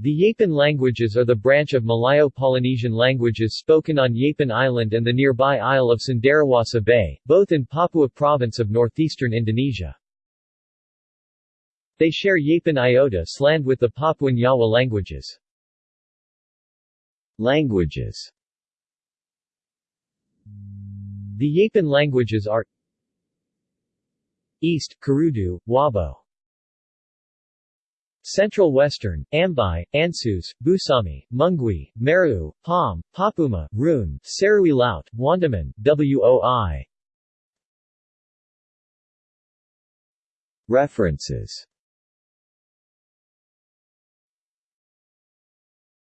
The Yapen languages are the branch of Malayo-Polynesian languages spoken on Yapen Island and the nearby isle of Cenderawasih Bay, both in Papua Province of northeastern Indonesia. They share Yapen Iota slang with the Papuan Yawa languages. Languages The Yapen languages are East, Kurudu, Wabo Central Western, Ambai, Ansus, Busami, Munggui, Meru, Pom, Papuma, Roon, Serui Laut, Wandamen, Woi. References